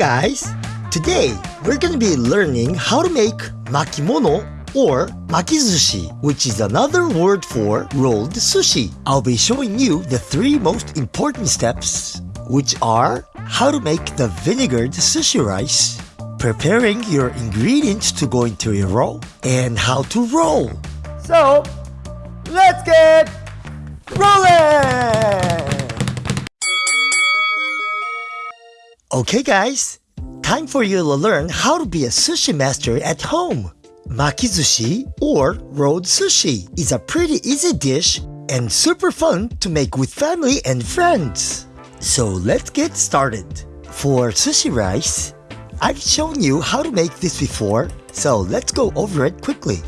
guys, today we're gonna be learning how to make makimono or makizushi, which is another word for rolled sushi. I'll be showing you the three most important steps, which are how to make the vinegared sushi rice, preparing your ingredients to go into your roll, and how to roll. So, let's get rolling! Okay guys, time for you to learn how to be a sushi master at home. Makizushi or rolled sushi is a pretty easy dish and super fun to make with family and friends. So let's get started. For sushi rice, I've shown you how to make this before, so let's go over it quickly.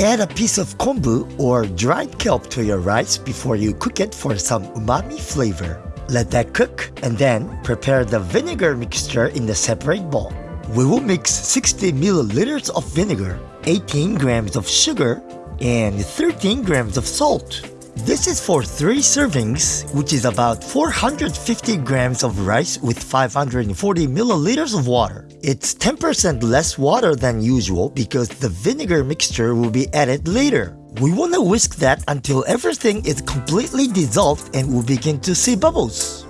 Add a piece of kombu or dried kelp to your rice before you cook it for some umami flavor. Let that cook and then prepare the vinegar mixture in the separate bowl. We will mix 60 milliliters of vinegar, 18 grams of sugar, and 13 grams of salt. This is for 3 servings, which is about 450 grams of rice with 540 milliliters of water. It's 10% less water than usual because the vinegar mixture will be added later. We want to whisk that until everything is completely dissolved and we begin to see bubbles.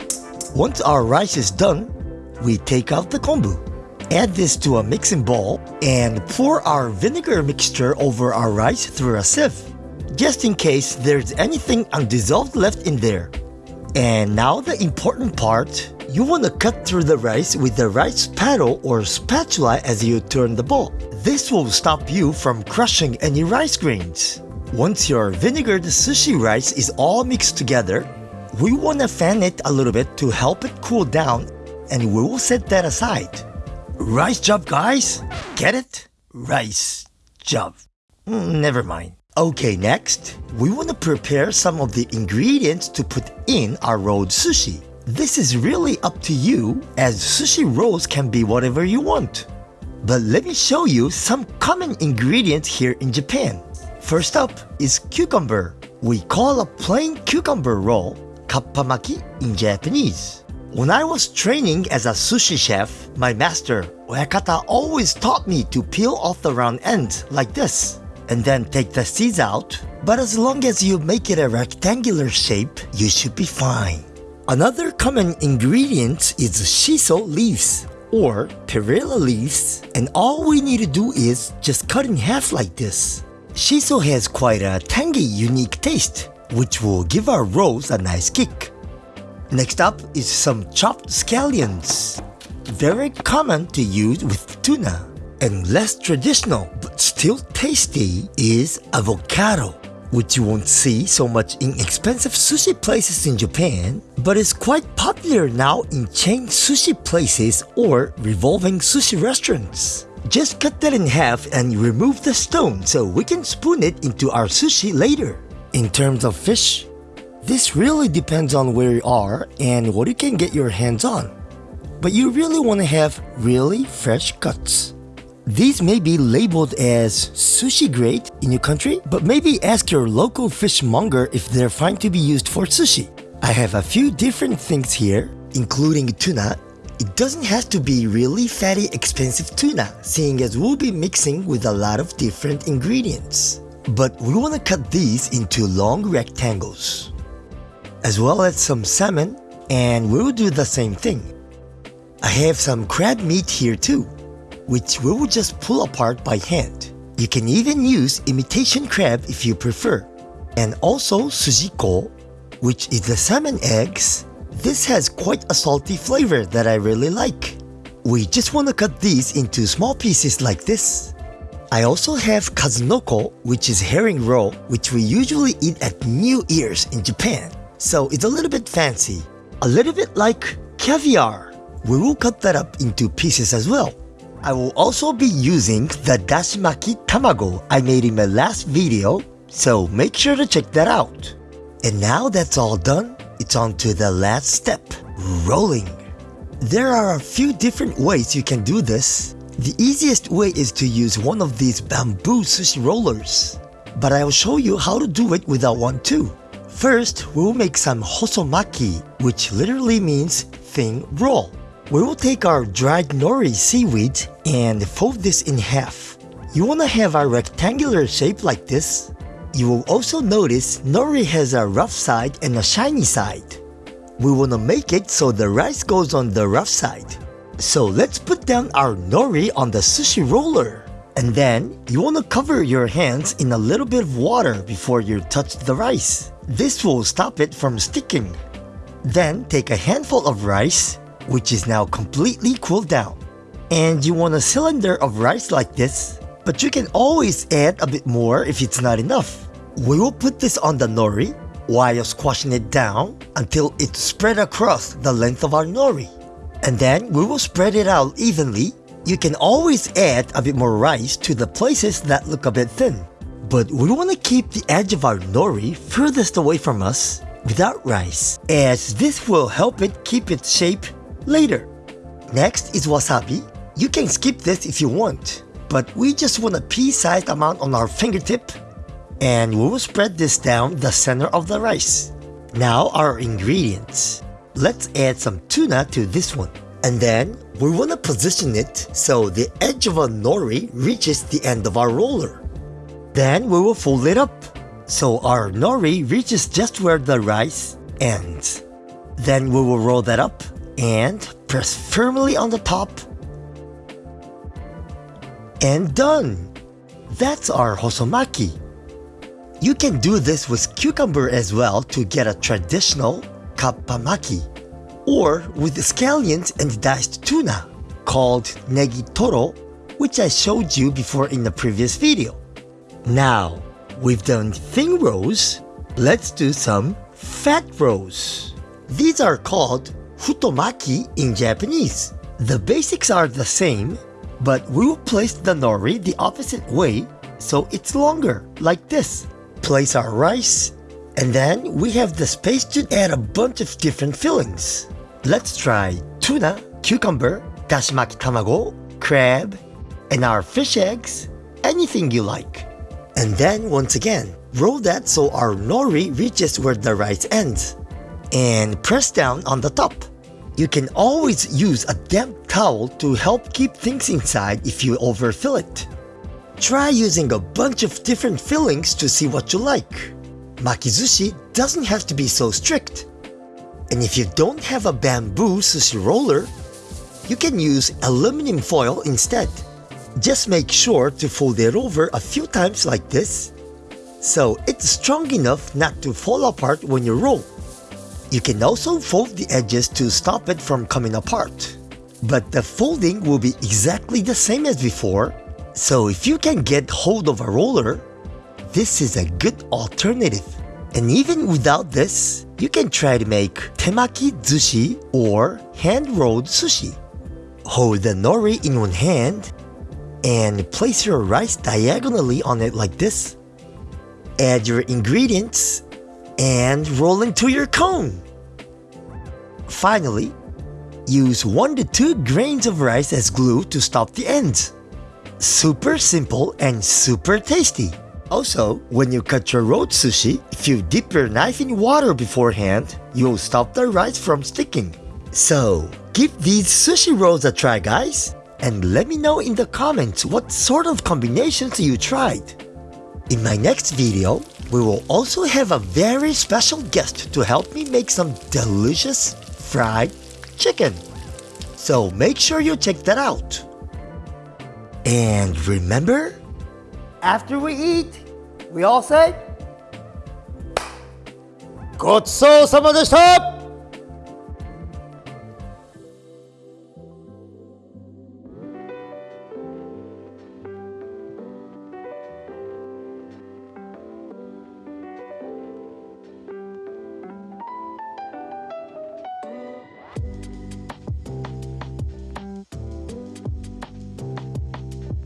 Once our rice is done, we take out the kombu. Add this to a mixing bowl and pour our vinegar mixture over our rice through a sieve, just in case there's anything undissolved left in there. And now the important part, you want to cut through the rice with the rice paddle or spatula as you turn the bowl. This will stop you from crushing any rice grains. Once your vinegared sushi rice is all mixed together, we want to fan it a little bit to help it cool down and we will set that aside. Rice job guys? Get it? Rice job. Mm, never mind. Okay, next, we want to prepare some of the ingredients to put in our rolled sushi. This is really up to you as sushi rolls can be whatever you want. But let me show you some common ingredients here in Japan. First up is cucumber. We call a plain cucumber roll kappamaki in Japanese. When I was training as a sushi chef, my master, Oyakata always taught me to peel off the round end like this and then take the seeds out. But as long as you make it a rectangular shape, you should be fine. Another common ingredient is shiso leaves or perilla leaves and all we need to do is just cut in half like this. Shiso has quite a tangy, unique taste, which will give our rolls a nice kick. Next up is some chopped scallions. Very common to use with tuna. And less traditional, but still tasty, is avocado, which you won't see so much in expensive sushi places in Japan, but is quite popular now in chain sushi places or revolving sushi restaurants. Just cut that in half and remove the stone so we can spoon it into our sushi later. In terms of fish, this really depends on where you are and what you can get your hands on. But you really want to have really fresh cuts. These may be labeled as sushi grade in your country, but maybe ask your local fishmonger if they're fine to be used for sushi. I have a few different things here, including tuna it doesn't have to be really fatty expensive tuna, seeing as we'll be mixing with a lot of different ingredients. But we want to cut these into long rectangles. As well as some salmon, and we'll do the same thing. I have some crab meat here too, which we will just pull apart by hand. You can even use imitation crab if you prefer. And also sujiko, which is the salmon eggs this has quite a salty flavor that I really like. We just want to cut these into small pieces like this. I also have kazunoko, which is herring roe, which we usually eat at New Year's in Japan. So it's a little bit fancy. A little bit like caviar. We will cut that up into pieces as well. I will also be using the dashimaki tamago I made in my last video, so make sure to check that out. And now that's all done, it's on to the last step, rolling. There are a few different ways you can do this. The easiest way is to use one of these bamboo sushi rollers. But I'll show you how to do it without one too. First, we'll make some hosomaki, which literally means thin roll. we will take our dried nori seaweed and fold this in half. You want to have a rectangular shape like this. You will also notice nori has a rough side and a shiny side. We want to make it so the rice goes on the rough side. So let's put down our nori on the sushi roller. And then, you want to cover your hands in a little bit of water before you touch the rice. This will stop it from sticking. Then, take a handful of rice, which is now completely cooled down. And you want a cylinder of rice like this, but you can always add a bit more if it's not enough. We will put this on the nori while squashing it down until it's spread across the length of our nori. And then we will spread it out evenly you can always add a bit more rice to the places that look a bit thin. But we want to keep the edge of our nori furthest away from us without rice, as this will help it keep its shape later. Next is wasabi. You can skip this if you want, but we just want a pea-sized amount on our fingertip, and we will spread this down the center of the rice. Now our ingredients. Let's add some tuna to this one. And then we want to position it so the edge of a nori reaches the end of our roller. Then we will fold it up so our nori reaches just where the rice ends. Then we will roll that up and press firmly on the top. And done! That's our hosomaki. You can do this with cucumber as well to get a traditional kappamaki or with scallions and diced tuna called negitoro, which I showed you before in the previous video. Now, we've done thin rolls, let's do some fat rolls. These are called futomaki in Japanese. The basics are the same, but we will place the nori the opposite way so it's longer, like this. Place our rice, and then we have the space to add a bunch of different fillings. Let's try tuna, cucumber, dashimaki tamago, crab, and our fish eggs, anything you like. And then once again, roll that so our nori reaches where the rice ends. And press down on the top. You can always use a damp towel to help keep things inside if you overfill it. Try using a bunch of different fillings to see what you like. Makizushi doesn't have to be so strict. And if you don't have a bamboo sushi roller, you can use aluminum foil instead. Just make sure to fold it over a few times like this, so it's strong enough not to fall apart when you roll. You can also fold the edges to stop it from coming apart. But the folding will be exactly the same as before, so if you can get hold of a roller, this is a good alternative. And even without this, you can try to make temaki sushi or hand-rolled sushi. Hold the nori in one hand and place your rice diagonally on it like this. Add your ingredients and roll into your cone. Finally, use 1 to 2 grains of rice as glue to stop the ends. Super simple and super tasty. Also, when you cut your road sushi, if you dip your knife in water beforehand, you'll stop the rice from sticking. So, give these sushi rolls a try guys, and let me know in the comments what sort of combinations you tried. In my next video, we will also have a very special guest to help me make some delicious fried chicken. So make sure you check that out. And remember, after we eat, we all say, Gochisou sama deshita!